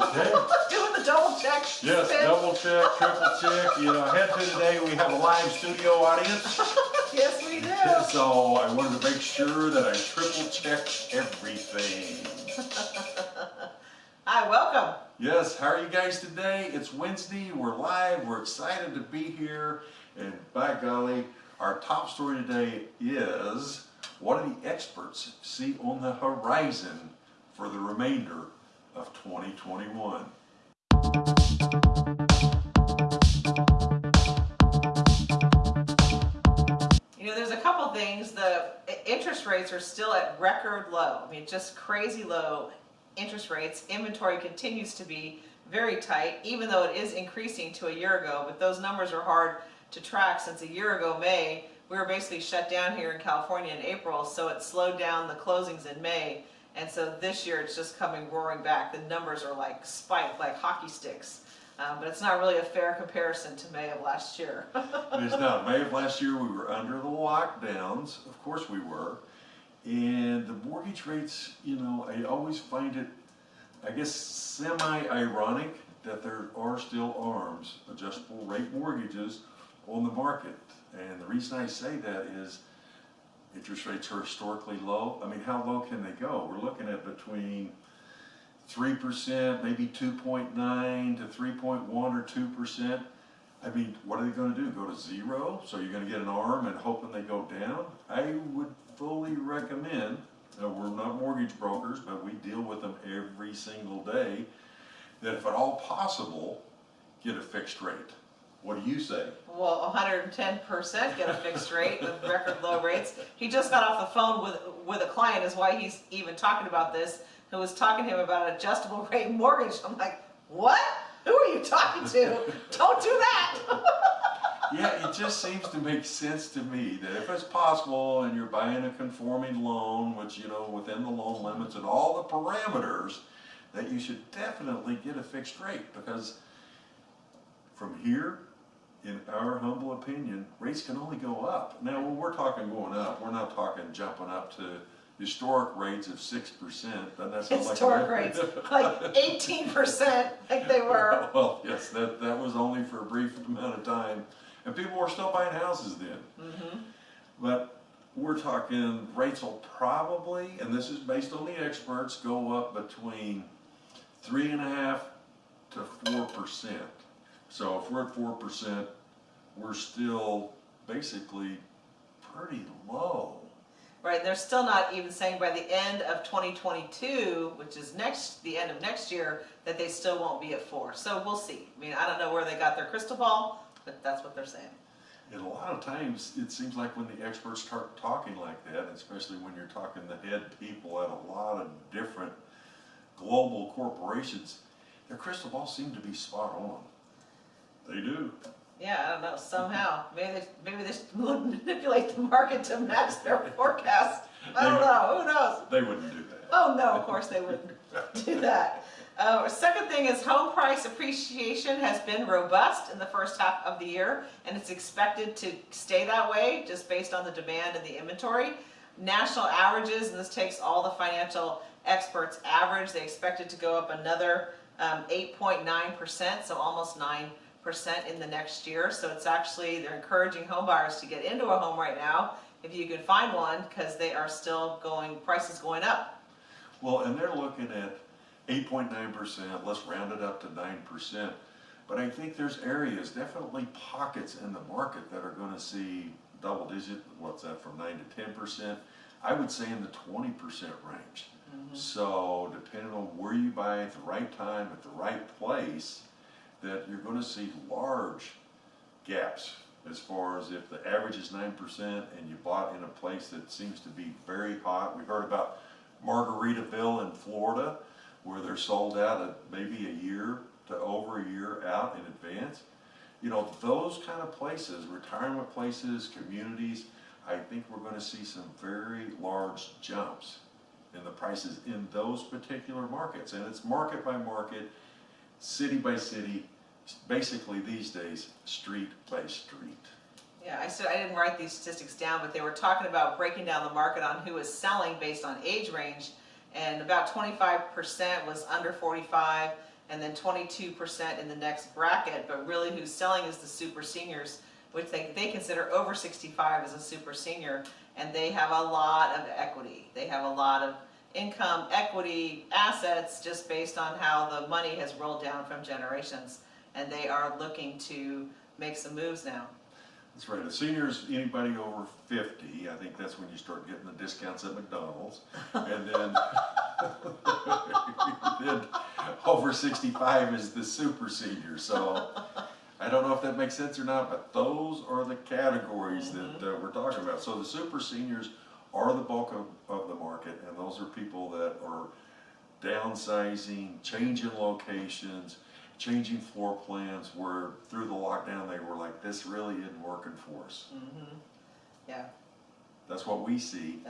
Okay. Doing the double check. Yes, double check, triple check. You know, head to today, we have a live studio audience. Yes, we do. So I wanted to make sure that I triple checked everything. Hi, welcome. Yes, how are you guys today? It's Wednesday, we're live, we're excited to be here. And by golly, our top story today is what do the experts see on the horizon for the remainder of 2021? You know, there's a couple things. The interest rates are still at record low. I mean, just crazy low interest rates. Inventory continues to be very tight, even though it is increasing to a year ago. But those numbers are hard to track since a year ago, May, we were basically shut down here in California in April, so it slowed down the closings in May. And so this year it's just coming roaring back. The numbers are like spiked, like hockey sticks. Um, but it's not really a fair comparison to May of last year. It's not. May of last year, we were under the lockdowns. Of course we were. And the mortgage rates, you know, I always find it, I guess, semi-ironic that there are still ARMs, adjustable rate mortgages, on the market. And the reason I say that is interest rates are historically low. I mean, how low can they go? We're looking at between three percent, maybe two point nine to three point one or two percent. I mean, what are they gonna do, go to zero? So you're gonna get an arm and hoping they go down? I would fully recommend, uh, we're not mortgage brokers, but we deal with them every single day, that if at all possible, get a fixed rate. What do you say? Well, 110% get a fixed rate with record low rates. He just got off the phone with with a client, is why he's even talking about this. Who was talking to him about an adjustable rate mortgage? I'm like, what? Who are you talking to? Don't do that. Yeah, it just seems to make sense to me that if it's possible and you're buying a conforming loan, which, you know, within the loan limits and all the parameters, that you should definitely get a fixed rate because from here, in our humble opinion, rates can only go up. Now, when we're talking going up, we're not talking jumping up to historic rates of six percent, then that's not like. Historic rates, like 18% like they were. Well, yes, that, that was only for a brief amount of time, and people were still buying houses then. Mhm. But we're talking rates will probably, and this is based on the experts, go up between three and a half to four percent. So if we're at four percent, we're still basically pretty low. Right, they're still not even saying by the end of 2022, which is next, the end of next year, that they still won't be at four. So we'll see. I mean, I don't know where they got their crystal ball, but that's what they're saying. And a lot of times, it seems like when the experts start talking like that, especially when you're talking the head people at a lot of different global corporations, their crystal balls seem to be spot on. They do. Yeah, I don't know, somehow, maybe they, maybe they manipulate the market to match their forecast. I don't know, who knows? They wouldn't do that. Oh, no, of course they wouldn't do that. Uh, second thing is home price appreciation has been robust in the first half of the year, and it's expected to stay that way, just based on the demand and the inventory. National averages, and this takes all the financial experts average, they expect it to go up another um, 8.9%, so almost 9% in the next year. So it's actually, they're encouraging home buyers to get into a home right now, if you can find one, because they are still going, prices going up. Well, and they're looking at eight point nine percent, let's round it up to nine percent. But I think there's areas, definitely pockets in the market that are gonna see double digit, what's that, from nine to ten percent? I would say in the twenty percent range. Mm-hmm. So depending on where you buy at the right time, at the right place, that you're gonna see large gaps as far as if the average is nine percent and you bought in a place that seems to be very hot. We heard about Margaritaville in Florida, where they're sold out at maybe a year to over a year out in advance. You know, those kind of places, retirement places, communities, I think we're gonna see some very large jumps in the prices in those particular markets. And it's market by market, city by city, basically these days, street by street. Yeah, I said, I didn't write these statistics down, but they were talking about breaking down the market on who is selling based on age range. and about twenty-five percent was under forty-five, and then twenty-two percent in the next bracket, but really who's selling is the super seniors, which they, they consider over sixty-five as a super senior, and they have a lot of equity. They have a lot of income, equity, assets, just based on how the money has rolled down from generations. And they are looking to make some moves now. That's right, the seniors, anybody over fifty, I think that's when you start getting the discounts at McDonald's. And then, then over sixty-five is the super senior, so I don't know if that makes sense or not, but those are the categories that uh, we're talking about. So the super seniors are the bulk of, of the market, and those are people that are downsizing, changing locations, changing floor plans, where through the lockdown, they were like, this really isn't working for us. Mm-hmm. Yeah, That's what we see.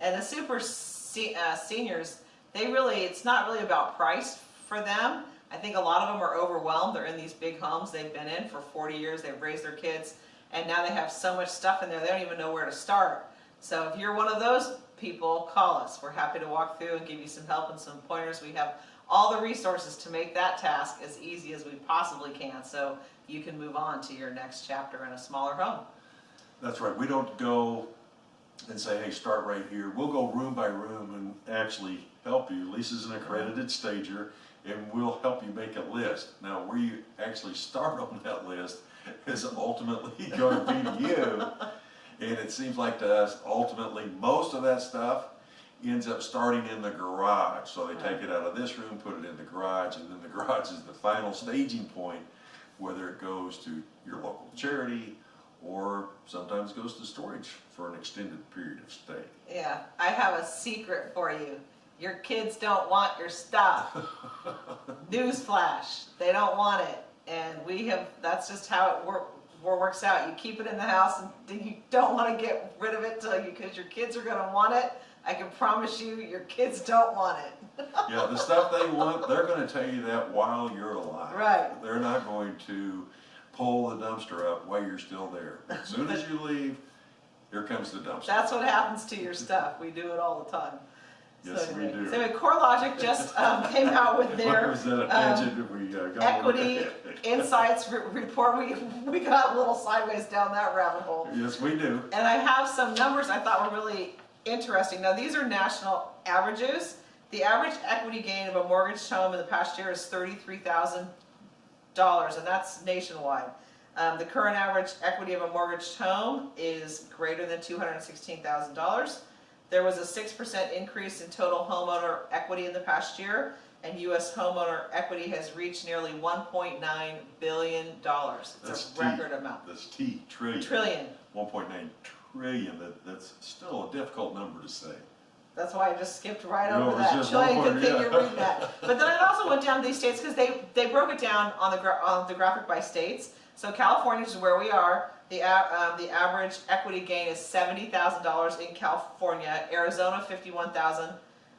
and the super se- uh, seniors, they really, it's not really about price for them. I think a lot of them are overwhelmed. They're in these big homes they've been in for 40 years. They've raised their kids, and now they have so much stuff in there they don't even know where to start. So if you're one of those people, call us. We're happy to walk through and give you some help and some pointers. We have all the resources to make that task as easy as we possibly can, so you can move on to your next chapter in a smaller home. That's right, we don't go and say, hey, start right here. We'll go room by room and actually help you. Lisa's an accredited stager, and we'll help you make a list. Now, where you actually start on that list is ultimately going to be you. And it seems like to us, ultimately, most of that stuff ends up starting in the garage. So they take it out of this room, put it in the garage, and then the garage is the final staging point, whether it goes to your local charity, or sometimes goes to storage for an extended period of stay. Yeah, I have a secret for you. Your kids don't want your stuff. Newsflash, they don't want it. And we have, that's just how it work, works out. You keep it in the house and you don't want to get rid of it till you, because your kids are gonna want it. I can promise you, your kids don't want it. Yeah, the stuff they want, they're gonna tell you that while you're alive. Right. They're not going to pull the dumpster up while you're still there. As soon as you leave, here comes the dumpster. That's what happens to your stuff. We do it all the time. So Yes, we do. So anyway, CoreLogic just um, came out with their. Was that a um, we uh, got? equity insights re- report, we, we got a little sideways down that rabbit hole. Yes, we do. And I have some numbers I thought were really interesting. Now, these are national averages. The average equity gain of a mortgaged home in the past year is thirty-three thousand dollars, and that's nationwide. Um, the current average equity of a mortgaged home is greater than two hundred and sixteen thousand dollars. There was a six percent increase in total homeowner equity in the past year, and US homeowner equity has reached nearly one point nine billion dollars. It's That's a record amount. That's T, trillion. Trillion. One point nine trillion, that, that's still a difficult number to say. That's why I just skipped right over that. one good thing you're reading that. But then I also went down to these states because they, they broke it down on the, on the graphic by states. So California is where we are. The, um, the average equity gain is seventy thousand dollars in California, Arizona fifty-one thousand,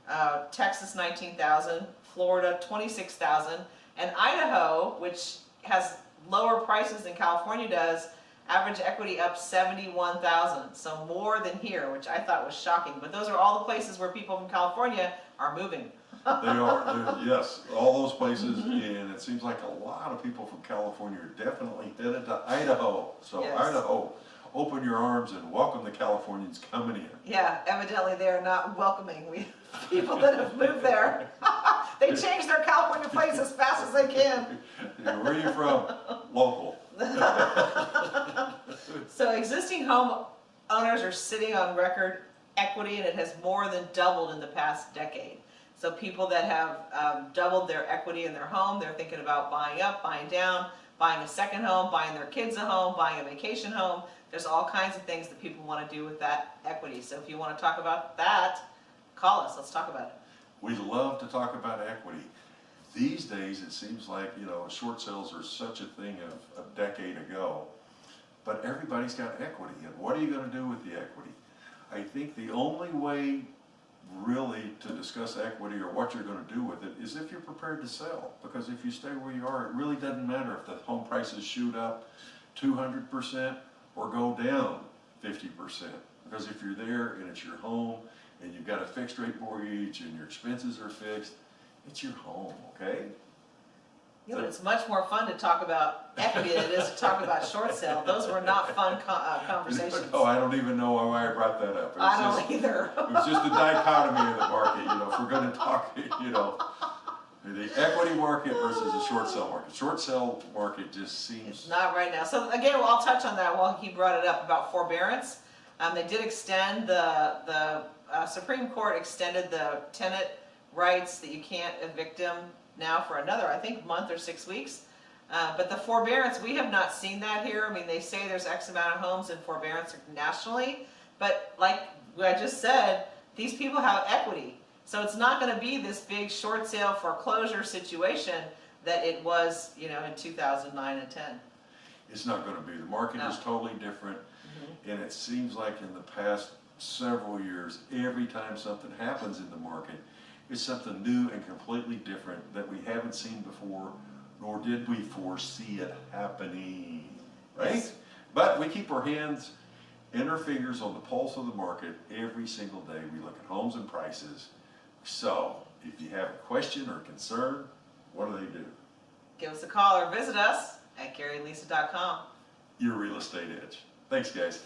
uh, Texas nineteen thousand, Florida twenty-six thousand, and Idaho, which has lower prices than California does, average equity up seventy-one thousand, so more than here, which I thought was shocking. But those are all the places where people from California are moving. They are, yes, all those places, and it seems like a lot of people from California are definitely headed to Idaho. So Yes. Idaho, open your arms and welcome the Californians coming in. Yeah, evidently they are not welcoming. We people that have moved there, they change their California place as fast as they can. Where are you from? Local. So existing home owners are sitting on record equity and it has more than doubled in the past decade. So people that have um, doubled their equity in their home, they're thinking about buying up, buying down, buying a second home, buying their kids a home, buying a vacation home. There's all kinds of things that people want to do with that equity. So if you want to talk about that, call us, let's talk about it. We love to talk about equity. These days, it seems like, you know, short sales are such a thing of a decade ago. But everybody's got equity, and what are you gonna do with the equity? I think the only way really to discuss equity or what you're gonna do with it is if you're prepared to sell. Because if you stay where you are, it really doesn't matter if the home prices shoot up two hundred percent or go down fifty percent. Because if you're there and it's your home and you've got a fixed rate mortgage and your expenses are fixed, it's your home, okay? Yeah, but it's much more fun to talk about equity than it is to talk about short sale. Those were not fun co- uh, conversations. Oh, I don't even know why I brought that up. I just- don't either. It was just a dichotomy of the market, you know, if we're gonna talk, you know, the equity market versus the short sale market. Short sale market just It's seems, not right now. So again, well, I'll touch on that while he brought it up about forbearance. Um, they did extend the, the, uh, Supreme Court extended the tenant rights that you can't evict them now for another, I think, month or six weeks. Uh, but the forbearance, we have not seen that here. I mean, they say there's X amount of homes in forbearance nationally. But like I just said, these people have equity. So it's not gonna be this big short sale foreclosure situation that it was, you know, in two thousand nine and ten. it's not gonna be. The market is totally different. And it seems like in the past several years, every time something happens in the market, it's something new and completely different that we haven't seen before, nor did we foresee it happening, right? Yes. But we keep our hands and our fingers on the pulse of the market every single day. We look at homes and prices. So if you have a question or concern, what do they do? Give us a call or visit us at GaryLisa.com. Your real estate edge. Thanks, guys.